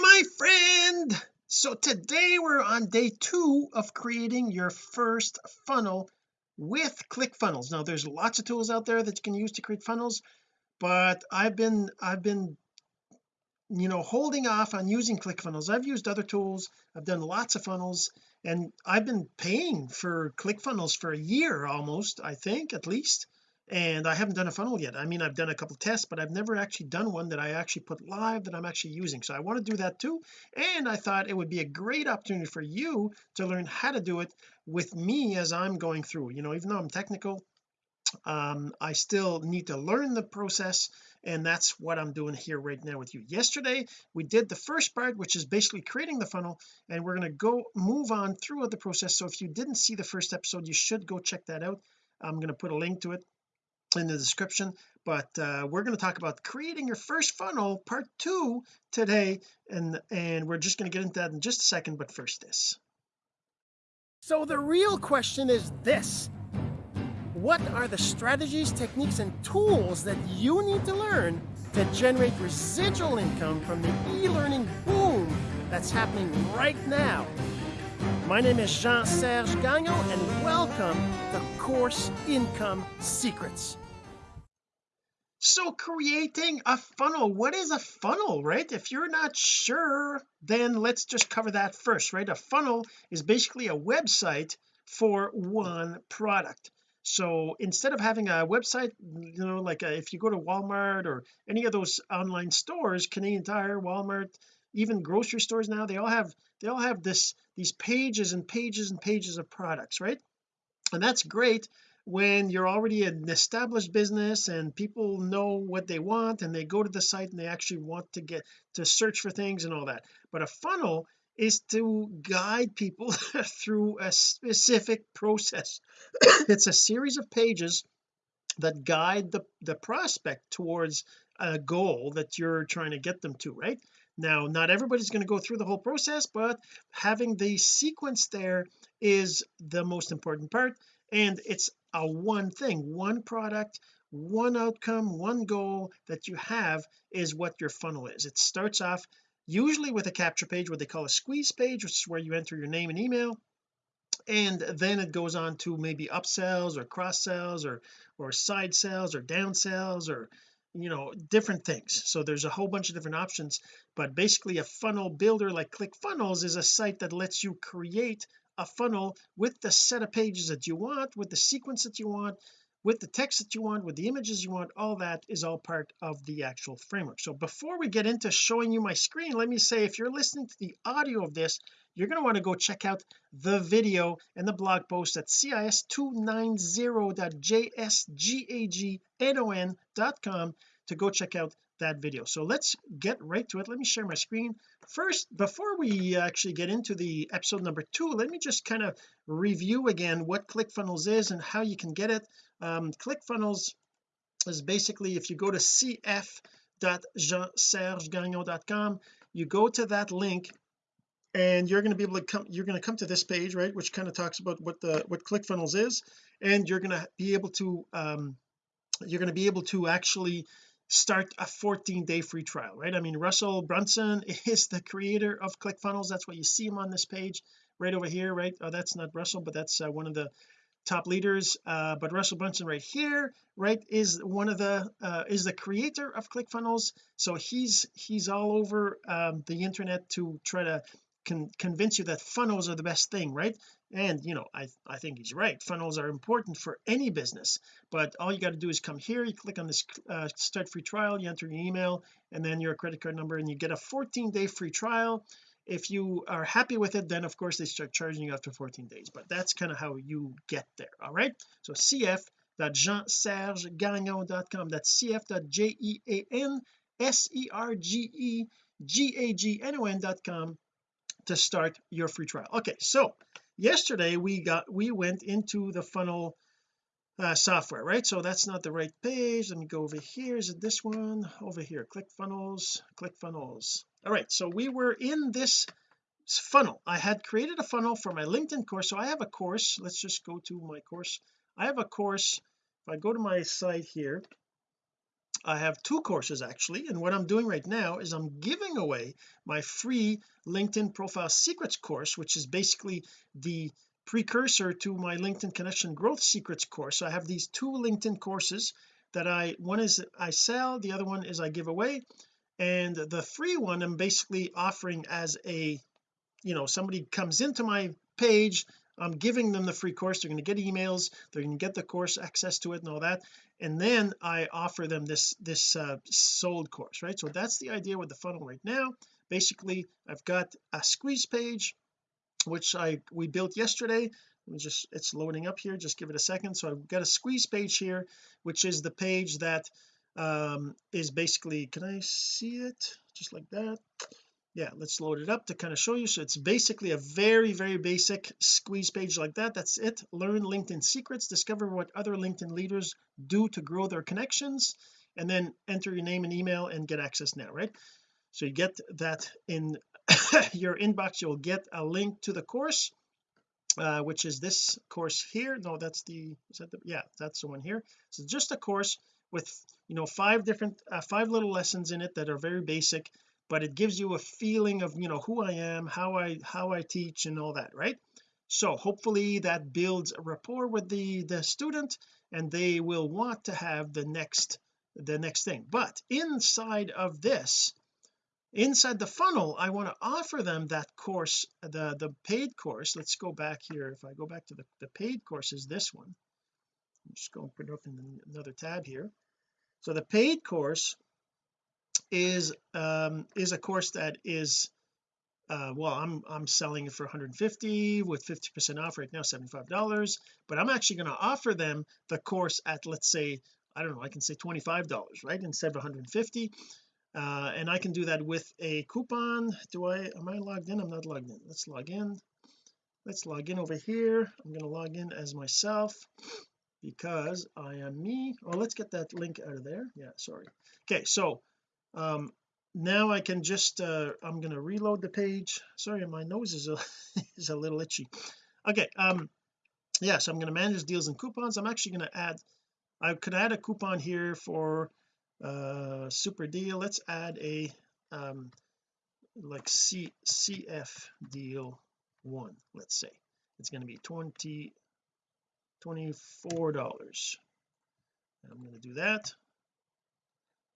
my friend. So today we're on day two of creating your first funnel with ClickFunnels. Now there's lots of tools out there that you can use to create funnels but I've been I've been you know holding off on using ClickFunnels. I've used other tools. I've done lots of funnels and I've been paying for ClickFunnels for a year almost I think at least and I haven't done a funnel yet. I mean I've done a couple tests but I've never actually done one that I actually put live that I'm actually using. So I want to do that too and I thought it would be a great opportunity for you to learn how to do it with me as I'm going through. You know even though I'm technical um I still need to learn the process and that's what I'm doing here right now with you. Yesterday we did the first part which is basically creating the funnel and we're going to go move on through the process. So if you didn't see the first episode you should go check that out. I'm going to put a link to it in the description but uh, we're going to talk about creating your first funnel part two today and and we're just going to get into that in just a second but first this. So the real question is this. What are the strategies techniques and tools that you need to learn to generate residual income from the e-learning boom that's happening right now? My name is Jean-Serge Gagnon and welcome to Course Income Secrets so creating a funnel what is a funnel right? If you're not sure then let's just cover that first right? A funnel is basically a website for one product. So instead of having a website you know like a, uh, if you go to Walmart or any of those online stores Canadian Tire Walmart even grocery stores now they all have they all have this these pages and pages and pages of products right? And that's great when you're already an established business and people know what they want and they go to the site and they actually want to get to search for things and all that. But a funnel is to guide people through a specific process. It's a series of pages that guide the the prospect towards a goal that you're trying to get them to right? Now not everybody's going to go through the whole process but having the sequence there is the most important part and it's a one thing one product one outcome one goal that you have is what your funnel is. It starts off usually with a capture page what they call a squeeze page which is where you enter your name and email. And then it goes on to maybe upsells or cross sells or or side sells or down sells or you know different things. So there's a whole bunch of different options. But basically a funnel builder like ClickFunnels is a site that lets you create a funnel with the set of pages that you want with the sequence that you want with the text that you want with the images you want all that is all part of the actual framework. So before we get into showing you my screen let me say if you're listening to the audio of this you're going to want to go check out the video and the blog post at cis290.jsgagnon.com to go check out that video. So let's get right to it. Let me share my screen. First before we actually get into the episode number two let me just kind of review again what ClickFunnels is and how you can get it. Um, ClickFunnels is basically if you go to cf.jeansergegagnon.com you go to that link and you're going to be able to come you're going to come to this page right which kind of talks about what the what ClickFunnels is. And you're going to be able to um you're going to be able to actually start a 14 day free trial right? I mean Russell Brunson is the creator of ClickFunnels. That's why you see him on this page right over here right? Oh that's not Russell but that's uh, one of the top leaders. Uh, but Russell Brunson right here right is one of the uh, is the creator of ClickFunnels. So he's he's all over um, the internet to try to can convince you that funnels are the best thing right and you know I I think he's right. Funnels are important for any business but all you got to do is come here you click on this uh, start free trial you enter your email and then your credit card number and you get a 14 day free trial. If you are happy with it then of course they start charging you after 14 days but that's kind of how you get there all right? So cf.jeansergegagnon.com that's cf.j-e-a-n-s-e-r-g-e-g-a-g-n-o-n.com to start your free trial. Okay so yesterday we got we went into the funnel uh, software right? So that's not the right page. Let me go over here. Is it this one? Over here. Click funnels click funnels. All right. So we were in this funnel. I had created a funnel for my LinkedIn course. So I have a course. Let's just go to my course. I have a course. If I go to my site here I have two courses actually and what I'm doing right now is I'm giving away my free LinkedIn profile secrets course which is basically the precursor to my LinkedIn connection growth secrets course. So I have these two LinkedIn courses that I one is I sell the other one is I give away. And the free one I'm basically offering as a you know somebody comes into my page I'm giving them the free course. They're going to get emails. They're going to get the course access to it and all that. And then I offer them this this uh, sold course right? So that's the idea with the funnel right now. Basically I've got a squeeze page which I we built yesterday. Just it's loading up here. Just give it a second. So I've got a squeeze page here which is the page that um is basically can I see it? Just like that yeah let's load it up to kind of show you. So it's basically a very very basic squeeze page like that. That's it. Learn LinkedIn secrets. Discover what other LinkedIn leaders do to grow their connections. And then enter your name and email and get access now right? So you get that in your inbox. You'll get a link to the course uh, which is this course here. No that's the is that the yeah that's the one here. So just a course with you know five different uh, five little lessons in it that are very basic but it gives you a feeling of you know who I am how I how I teach and all that right? So hopefully that builds a rapport with the the student and they will want to have the next the next thing. But inside of this inside the funnel I want to offer them that course the the paid course. Let's go back here. If I go back to the, the paid course is this one. I'm just going to put up in another tab here. So the paid course is um is a course that is uh well I'm I'm selling it for 150 with 50 percent off right now 75 dollars but I'm actually going to offer them the course at let's say I don't know I can say 25 dollars right instead of 150 uh and I can do that with a coupon. Do I am I logged in? I'm not logged in. Let's log in. Let's log in over here. I'm going to log in as myself because I am me. Oh let's get that link out of there. Yeah sorry. Okay so um now I can just uh I'm going to reload the page. Sorry my nose is a is a little itchy. Okay um yeah, so I'm going to manage deals and coupons. I'm actually going to add I could add a coupon here for uh super deal. Let's add a um like C CF deal one let's say. It's going to be 20 24 dollars. I'm going to do that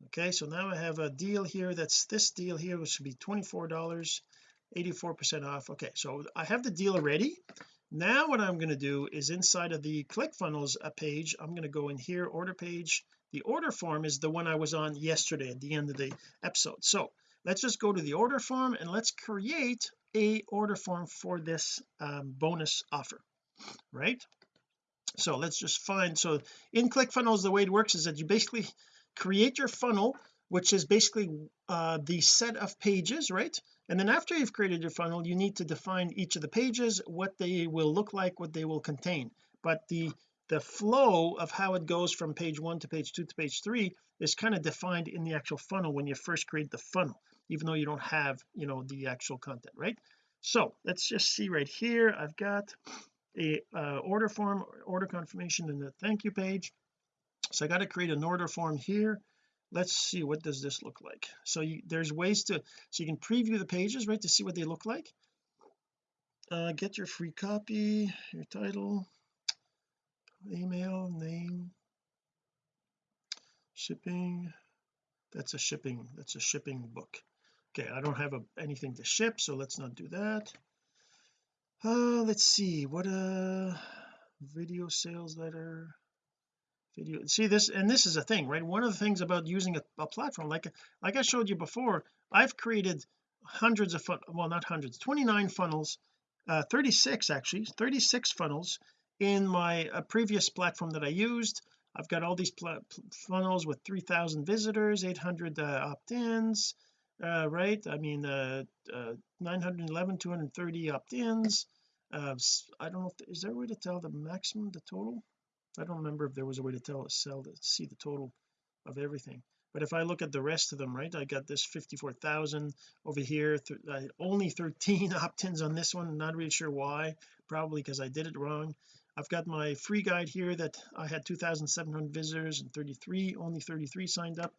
okay so now I have a deal here that's this deal here which should be 24 dollars 84 percent off. Okay so I have the deal already now what I'm going to do is inside of the ClickFunnels uh, page I'm going to go in here order page. The order form is the one I was on yesterday at the end of the episode. So let's just go to the order form and let's create a order form for this um, bonus offer right? So let's just find so in ClickFunnels the way it works is that you basically create your funnel which is basically uh, the set of pages right? And then after you've created your funnel you need to define each of the pages what they will look like what they will contain. But the the flow of how it goes from page one to page two to page three is kind of defined in the actual funnel when you first create the funnel even though you don't have you know the actual content right? So let's just see right here. I've got a uh, order form order confirmation and the thank you page so I got to create an order form here. Let's see what does this look like? So you, there's ways to so you can preview the pages right to see what they look like. Uh, get your free copy your title email name. Shipping that's a shipping that's a shipping book. Okay I don't have a, anything to ship so let's not do that. Uh let's see what a uh, video sales letter video. See this and this is a thing right? One of the things about using a, a platform like like I showed you before I've created hundreds of fun well not hundreds 29 funnels uh 36 actually 36 funnels in my uh, previous platform that I used. I've got all these funnels with 3,000 visitors 800 uh, opt-ins uh, right? I mean uh, uh 911 230 opt-ins. Uh, I don't know if, is there a way to tell the maximum the total I don't remember if there was a way to tell sell to see the total of everything. But if I look at the rest of them right I got this 54,000 over here th only 13 opt-ins on this one not really sure why probably because I did it wrong. I've got my free guide here that I had 2,700 visitors and 33 only 33 signed up.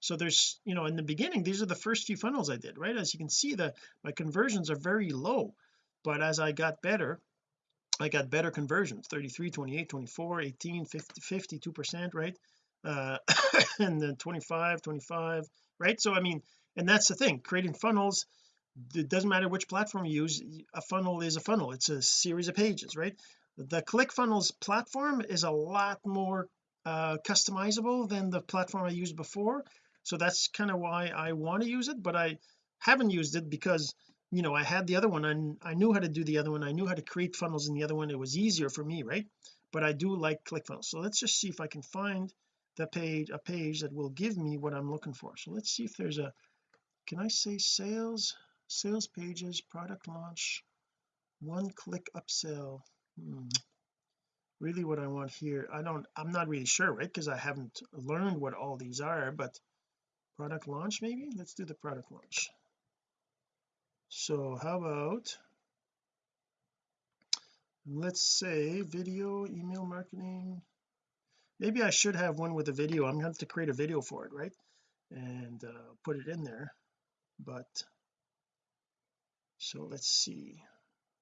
So there's you know in the beginning these are the first few funnels I did right? As you can see the my conversions are very low. But as I got better I got better conversions 33 28 24 18 50 52 percent right? Uh and then 25 25 right? So I mean and that's the thing creating funnels it doesn't matter which platform you use a funnel is a funnel it's a series of pages right? The ClickFunnels platform is a lot more uh customizable than the platform I used before so that's kind of why I want to use it but I haven't used it because you know I had the other one and I knew how to do the other one I knew how to create funnels in the other one it was easier for me right? But I do like ClickFunnels. So let's just see if I can find the page a page that will give me what I'm looking for. So let's see if there's a can I say sales sales pages product launch one click upsell? Hmm. really what I want here I don't I'm not really sure right? Because I haven't learned what all these are but product launch maybe? Let's do the product launch so how about let's say video email marketing. Maybe I should have one with a video. I'm going to have to create a video for it right? And uh, put it in there. But so let's see.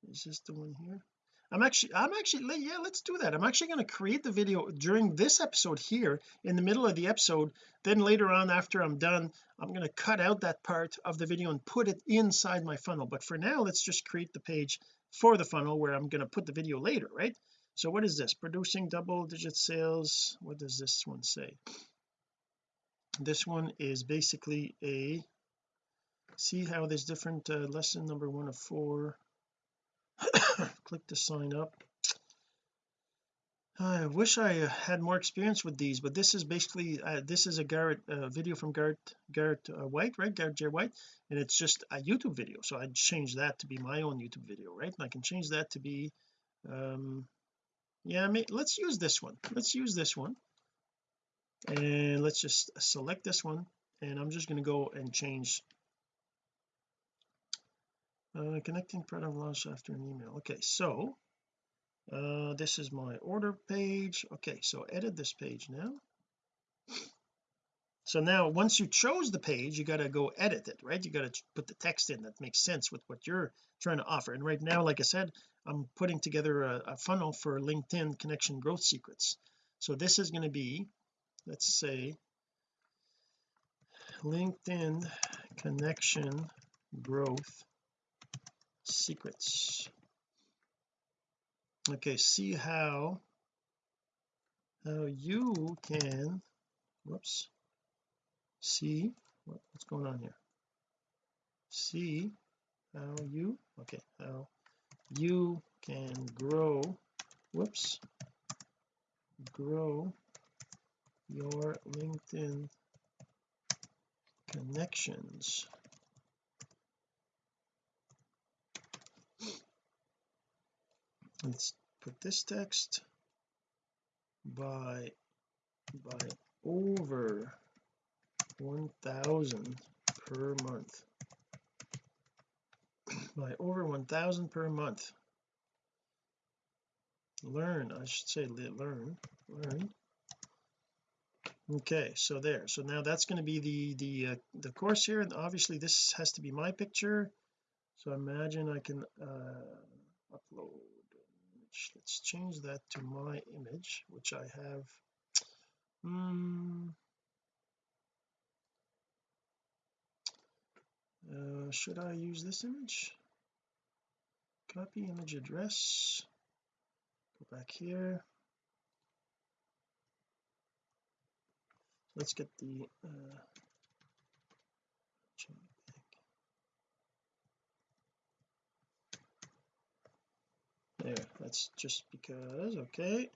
Is this the one here I'm actually I'm actually yeah let's do that. I'm actually going to create the video during this episode here in the middle of the episode. Then later on after I'm done I'm going to cut out that part of the video and put it inside my funnel. But for now let's just create the page for the funnel where I'm going to put the video later right? So what is this? Producing double digit sales. What does this one say? This one is basically a see how there's different uh, lesson number one of four click to sign up. I wish I had more experience with these but this is basically uh, this is a Garrett uh, video from Garrett Garrett uh, White right? Garrett J. White. And it's just a YouTube video. So I'd change that to be my own YouTube video right? And I can change that to be um yeah let's use this one. Let's use this one. And let's just select this one. And I'm just going to go and change uh, connecting product launch after an email. Okay so uh, this is my order page. Okay so edit this page now. So now once you chose the page you got to go edit it right? You got to put the text in that makes sense with what you're trying to offer. And right now like I said I'm putting together a, a funnel for LinkedIn connection growth secrets. So this is going to be let's say LinkedIn connection growth secrets. Okay see how how you can whoops see what's going on here. See how you okay how you can grow whoops grow your LinkedIn connections let's put this text by by over 1000 per month. By over 1000 per month. Learn I should say learn learn. Okay so there. So now that's going to be the the uh, the course here and obviously this has to be my picture. So imagine I can uh upload image. Let's change that to my image which I have um, uh, should I use this image? Copy image address. Go back here. Let's get the uh, there that's just because okay.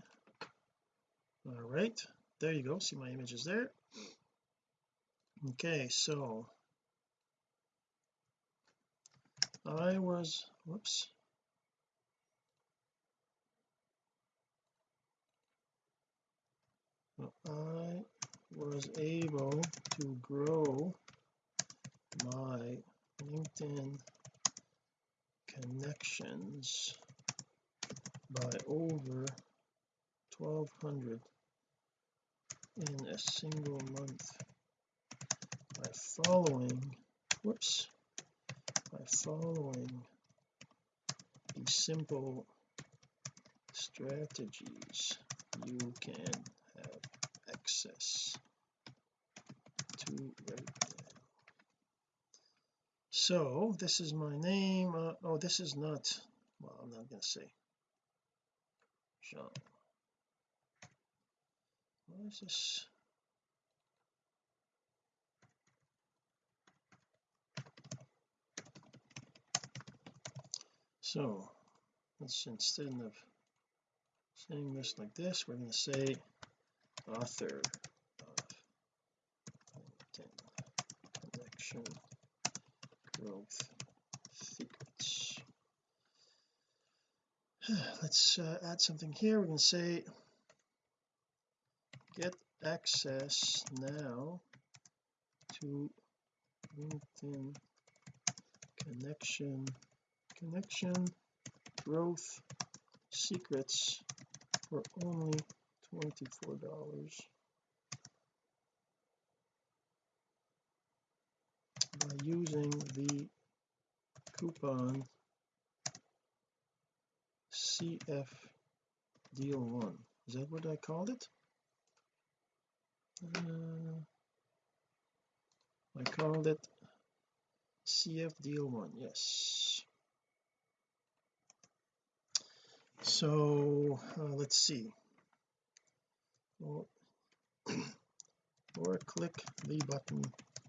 All right there you go see my images there. Okay so I was whoops. I was able to grow my LinkedIn connections by over 1200 in a single month. By following whoops by following these simple strategies you can have access to right now. So this is my name uh, oh this is not well I'm not going to say Jean what is this? So let's instead of saying this like this we're going to say author of connection growth secrets let's uh, add something here. Going to say get access now to LinkedIn connection connection growth secrets for only $24 by using the coupon CF deal one. Is that what I called it? Uh, I called it CF deal one yes. So uh, let's see. Or, or click the button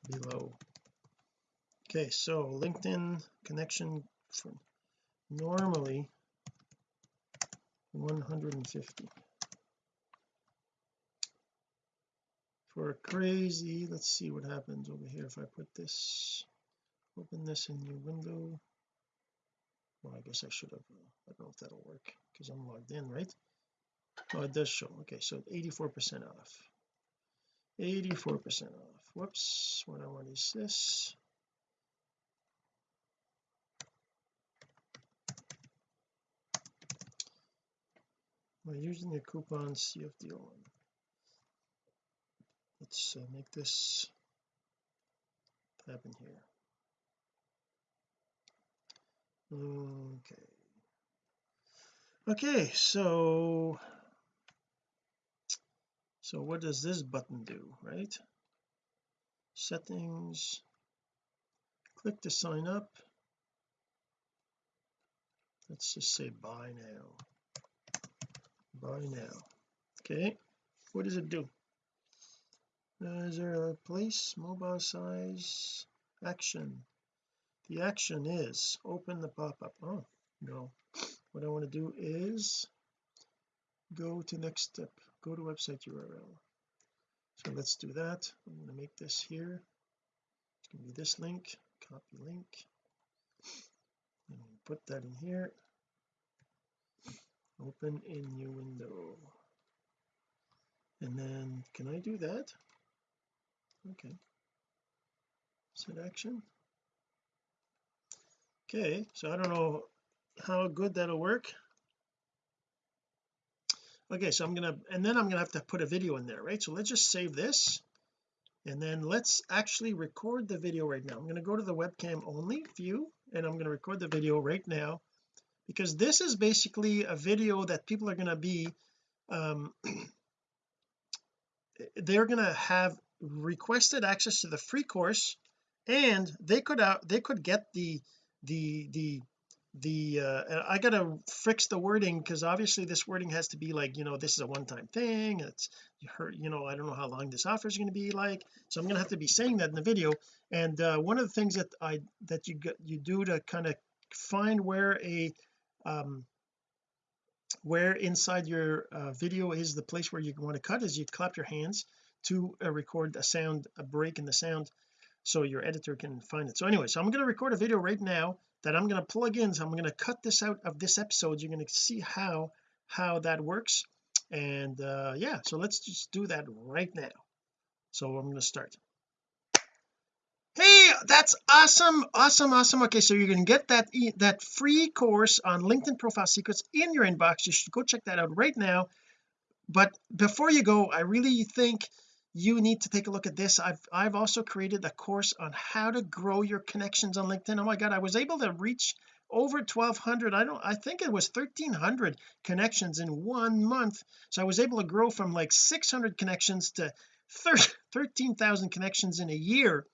below. Okay so LinkedIn connection for normally 150 for crazy let's see what happens over here. If I put this open this in your window. Well I guess I should have uh, I don't know if that'll work because I'm logged in right? Oh it does show. Okay so 84 percent off. 84 percent off. Whoops what I want is this by using the coupon CFDO1 let's uh, make this happen here. Okay. Okay so so what does this button do right? Settings. Click to sign up. Let's just say buy now buy now. Okay what does it do? Uh, is there a place mobile size action? The action is open the pop-up. Oh no. What I want to do is go to next step go to website URL so let's do that. I'm going to make this here. It's going to be this link copy link. And put that in here open in new window. And then can I do that? Okay. Set action. Okay so I don't know how good that'll work. Okay so I'm gonna and then I'm gonna have to put a video in there right? So let's just save this and then let's actually record the video right now. I'm going to go to the webcam only view and I'm going to record the video right now because this is basically a video that people are going to be um they're going to have requested access to the free course and they could out they could get the the the the uh I gotta fix the wording because obviously this wording has to be like you know this is a one-time thing it's you heard you know I don't know how long this offer is going to be like so I'm to have to be saying that in the video and uh one of the things that I that you get you do to kind of find where a um where inside your uh, video is the place where you want to cut is you clap your hands to uh, record a sound a break in the sound so your editor can find it. So anyway so I'm going to record a video right now that I'm going to plug in. So I'm going to cut this out of this episode. You're going to see how how that works. And uh yeah so let's just do that right now. So I'm going to start hey that's awesome awesome awesome. Okay so you're to get that that free course on LinkedIn profile secrets in your inbox. You should go check that out right now. But before you go I really think you need to take a look at this. I've I've also created a course on how to grow your connections on LinkedIn. Oh my god I was able to reach over 1200 I don't I think it was 1300 connections in one month. So I was able to grow from like 600 connections to 13,000 connections in a year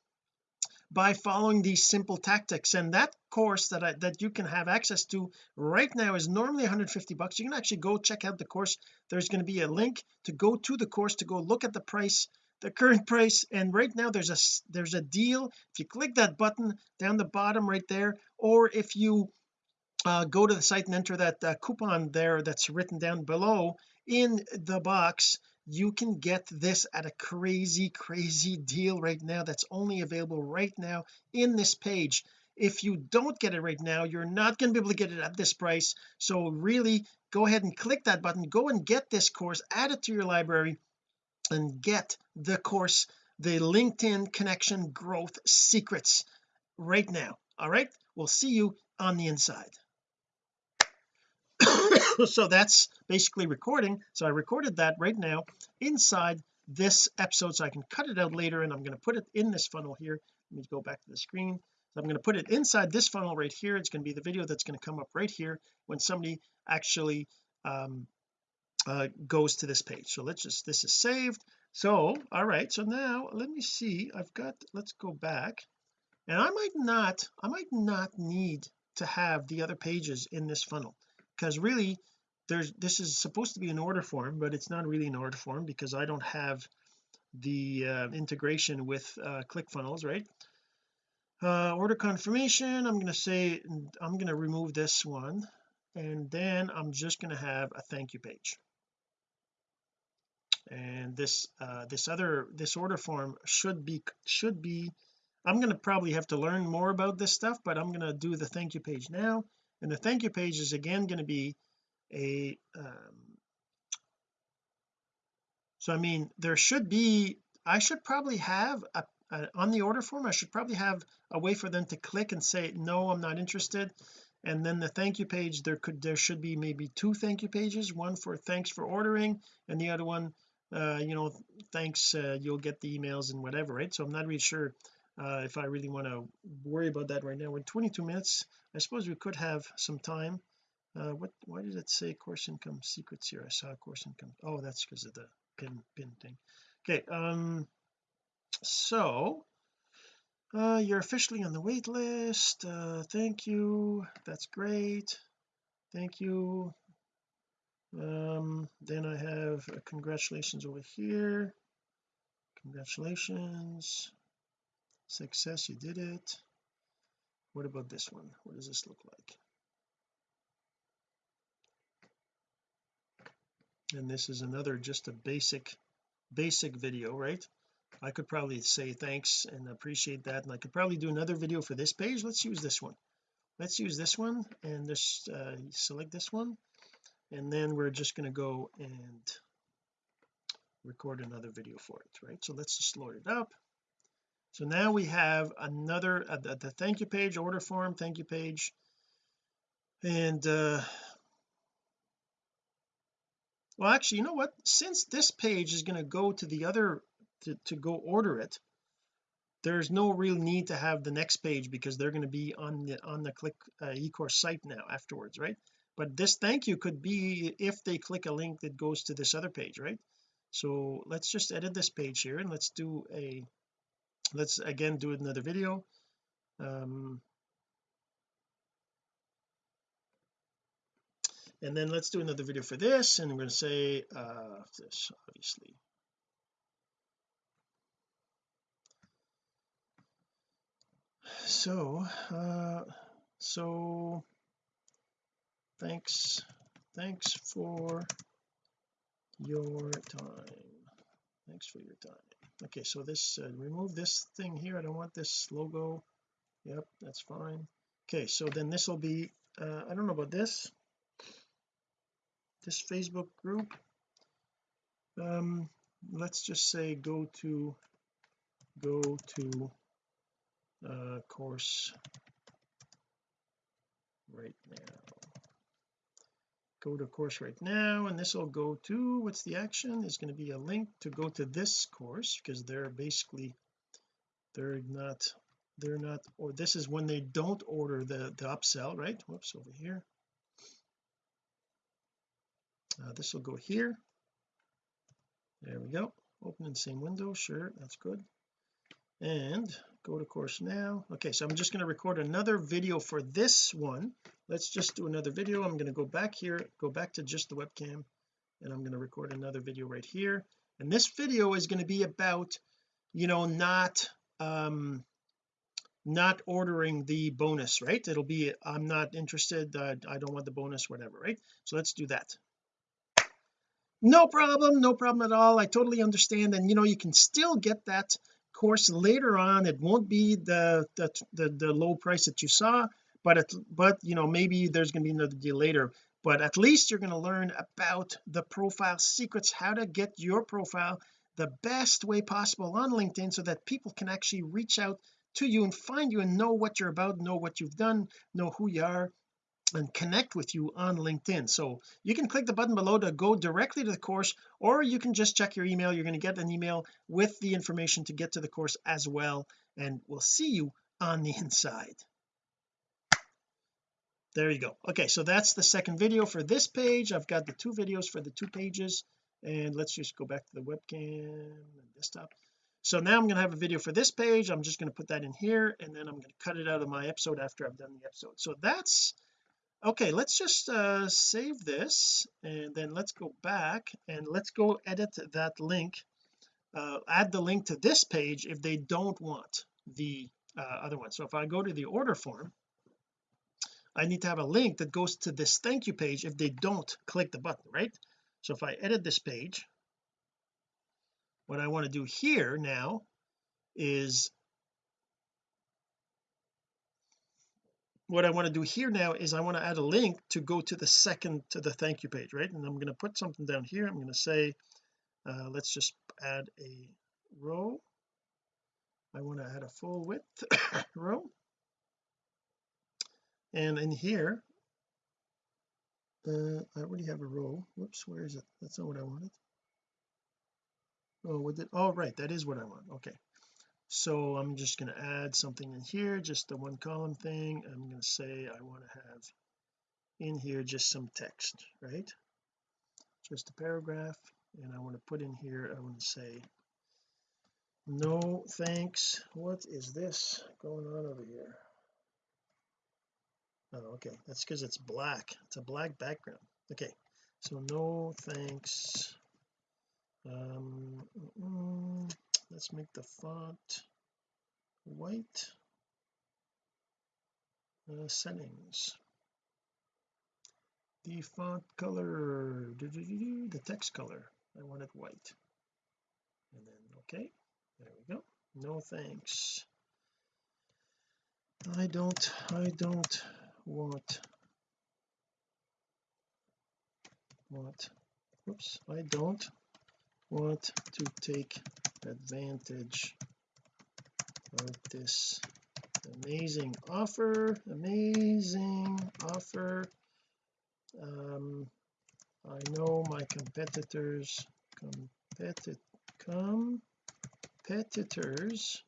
by following these simple tactics. And that course that I that you can have access to right now is normally 150 bucks. You can actually go check out the course. There's going to be a link to go to the course to go look at the price the current price. And right now there's a there's a deal. If you click that button down the bottom right there or if you uh, go to the site and enter that uh, coupon there that's written down below in the box you can get this at a crazy crazy deal right now that's only available right now in this page. If you don't get it right now you're not going to be able to get it at this price. So really go ahead and click that button. Go and get this course add it to your library and get the course the LinkedIn connection growth secrets right now. All right? We'll see you on the inside so that's basically recording. So I recorded that right now inside this episode so I can cut it out later and I'm going to put it in this funnel here. Let me go back to the screen. So I'm going to put it inside this funnel right here. It's going to be the video that's going to come up right here when somebody actually um, uh, goes to this page. So let's just this is saved. So all right so now let me see. I've got let's go back. And I might not I might not need to have the other pages in this funnel because really there's this is supposed to be an order form but it's not really an order form because I don't have the uh, integration with uh, ClickFunnels right? Uh, order confirmation I'm going to say I'm going to remove this one and then I'm just going to have a thank you page. And this uh this other this order form should be should be I'm going to probably have to learn more about this stuff but I'm going to do the thank you page now and the thank you page is again going to be a um, so I mean there should be I should probably have a, a, on the order form I should probably have a way for them to click and say no I'm not interested. And then the thank you page there could there should be maybe two thank you pages one for thanks for ordering and the other one uh you know thanks uh, you'll get the emails and whatever right? So I'm not really sure uh if I really want to worry about that right now. We're 22 minutes I suppose we could have some time. Uh what why did it say course income secrets here? I saw course income. Oh that's because of the pin pin thing. Okay um so uh you're officially on the wait list. Uh thank you. That's great. Thank you. Um then I have uh, congratulations over here. Congratulations. Success you did it what about this one? What does this look like? And this is another just a basic basic video right? I could probably say thanks and appreciate that and I could probably do another video for this page. Let's use this one. Let's use this one and just uh, select this one and then we're just going to go and record another video for it right? So let's just load it up so now we have another uh, the, the thank you page order form thank you page. And uh well actually you know what? Since this page is going to go to the other to, to go order it there's no real need to have the next page because they're going to be on the on the click uh, ecourse site now afterwards right? But this thank you could be if they click a link that goes to this other page right? So let's just edit this page here and let's do a let's again do another video. Um and then let's do another video for this and we're going to say uh this obviously. So uh so thanks thanks for your time. Thanks for your time okay so this uh, remove this thing here. I don't want this logo. Yep that's fine. Okay so then this will be uh, I don't know about this. This Facebook group. Um let's just say go to go to uh, course right now go to course right now and this will go to what's the action? Is going to be a link to go to this course because they're basically they're not they're not or this is when they don't order the the upsell right? Whoops over here. Uh, this will go here. There we go. Open in the same window. Sure that's good. And go to course now. Okay so I'm just going to record another video for this one. Let's just do another video. I'm going to go back here go back to just the webcam and I'm going to record another video right here. And this video is going to be about you know not um not ordering the bonus right? It'll be I'm not interested uh, I don't want the bonus whatever right? So let's do that. No problem no problem at all. I totally understand and you know you can still get that course later on it won't be the the the, the low price that you saw but it, but you know maybe there's going to be another deal later. But at least you're going to learn about the profile secrets how to get your profile the best way possible on LinkedIn so that people can actually reach out to you and find you and know what you're about know what you've done know who you are and connect with you on LinkedIn. So you can click the button below to go directly to the course or you can just check your email. You're going to get an email with the information to get to the course as well and we'll see you on the inside. There you go. Okay so that's the second video for this page. I've got the two videos for the two pages and let's just go back to the webcam and desktop. So now I'm going to have a video for this page. I'm just going to put that in here and then I'm going to cut it out of my episode after I've done the episode. So that's okay let's just uh save this and then let's go back and let's go edit that link uh add the link to this page if they don't want the uh, other one. So if I go to the order form I need to have a link that goes to this thank you page if they don't click the button right? So if I edit this page what I want to do here now is what I want to do here now is I want to add a link to go to the second to the thank you page right? And I'm going to put something down here. I'm going to say uh, let's just add a row. I want to add a full width row. And in here uh, I already have a row. Whoops where is it? That's not what I wanted. Oh with it? Oh right that is what I want. Okay so I'm just going to add something in here just the one column thing. I'm going to say I want to have in here just some text right? Just a paragraph and I want to put in here I want to say no thanks. What is this going on over here? Oh okay. That's because it's black. It's a black background. Okay. So no thanks. Um mm, let's make the font white. Uh, settings. The font color. The text color. I want it white. And then okay there we go. No thanks. I don't I don't want want whoops I don't want to take advantage. Of this amazing offer amazing offer. Um I know my competitors competi competitors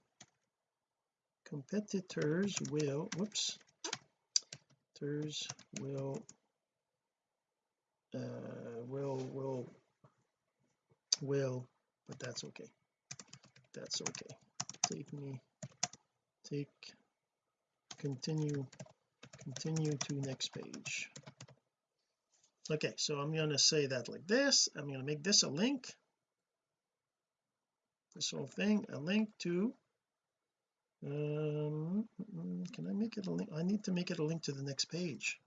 competitors will whoops competitors will uh will will will but that's okay that's okay. Take me take continue continue to next page. Okay so I'm going to say that like this. I'm going to make this a link. This whole thing a link to um can I make it a link? I need to make it a link to the next page.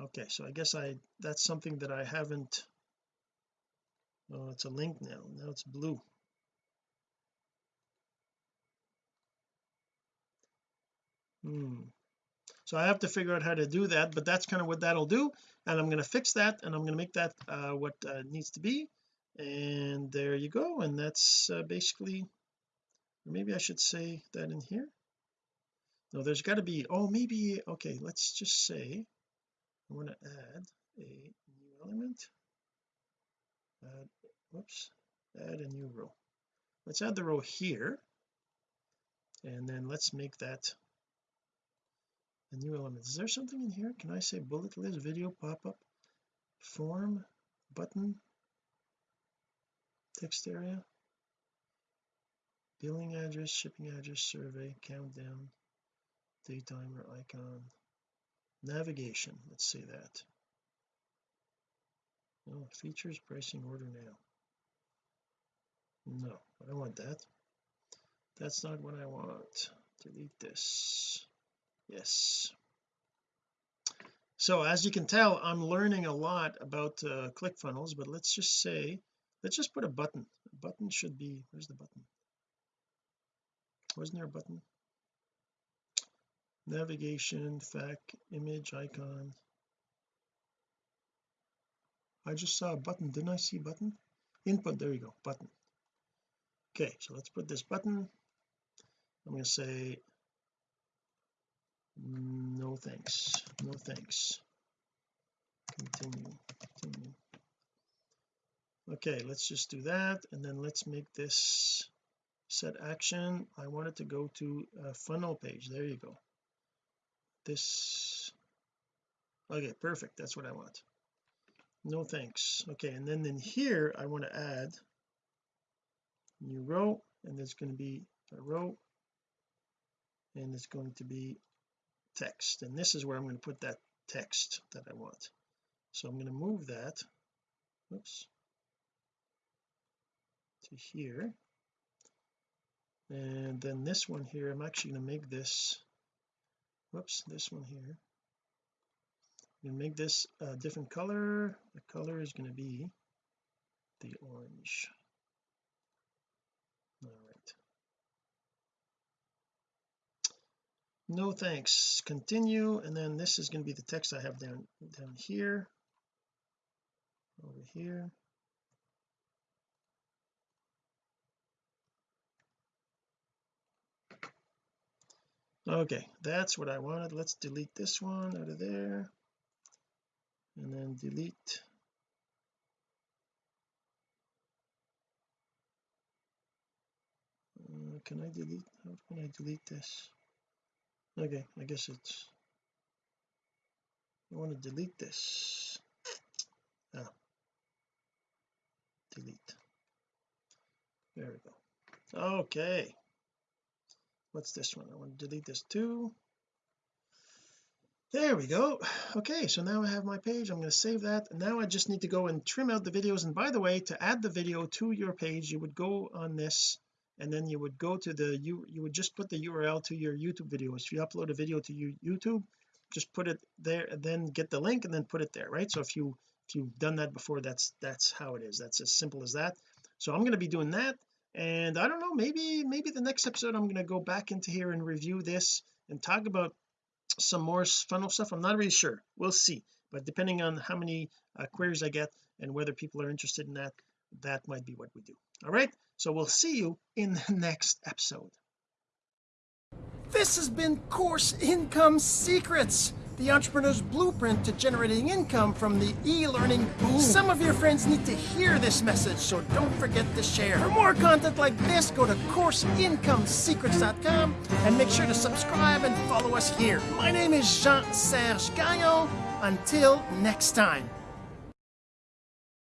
Okay so I guess I that's something that I haven't oh it's a link now. Now it's blue hmm. So I have to figure out how to do that but that's kind of what that'll do and I'm going to fix that and I'm going to make that uh, what uh, needs to be. And there you go and that's uh, basically maybe I should say that in here. No there's got to be oh maybe okay let's just say I want to add a new element. Add whoops add a new row. Let's add the row here and then let's make that a new element. Is there something in here? Can I say bullet list video pop-up form button text area billing address shipping address survey countdown day timer icon navigation. Let's say that. No features pricing order now. No I don't want that. That's not what I want. Delete this yes. So as you can tell I'm learning a lot about uh, ClickFunnels but let's just say let's just put a button. A button should be where's the button? Wasn't there a button? Navigation fac image icon. I just saw a button. Didn't I see button? Input there you go button. Okay so let's put this button. I'm going to say no thanks. No thanks. Continue. Continue. Okay let's just do that and then let's make this set action. I wanted to go to a funnel page. There you go. This okay perfect. That's what I want. No thanks. Okay and then in here I want to add new row and there's going to be a row and it's going to be text. And this is where I'm going to put that text that I want. So I'm going to move that oops to here. And then this one here I'm actually going to make this whoops this one here. I'm going to make this a different color. The color is going to be the orange all right no thanks. Continue and then this is going to be the text I have down down here. Over here. Okay that's what I wanted. Let's delete this one out of there. And then delete. Uh, can I delete how can I delete this okay I guess it's I want to delete this. Ah. Delete. There we go. Okay. What's this one? I want to delete this too. There we go. Okay so now I have my page. I'm going to save that. Now I just need to go and trim out the videos. And by the way to add the video to your page you would go on this and then you would go to the you you would just put the URL to your YouTube videos. If you upload a video to your YouTube just put it there and then get the link and then put it there right? So if you if you've done that before that's that's how it is. That's as simple as that. So I'm going to be doing that and I don't know maybe maybe the next episode I'm going to go back into here and review this and talk about some more funnel stuff. I'm not really sure. We'll see. But depending on how many uh, queries I get and whether people are interested in that that might be what we do. All right so we'll see you in the next episode this has been course income secrets the entrepreneur's blueprint to generating income from the e-learning boom. Some of your friends need to hear this message, so don't forget to share. For more content like this, go to CourseIncomeSecrets.com and make sure to subscribe and follow us here. My name is Jean-Serge Gagnon. Until next time.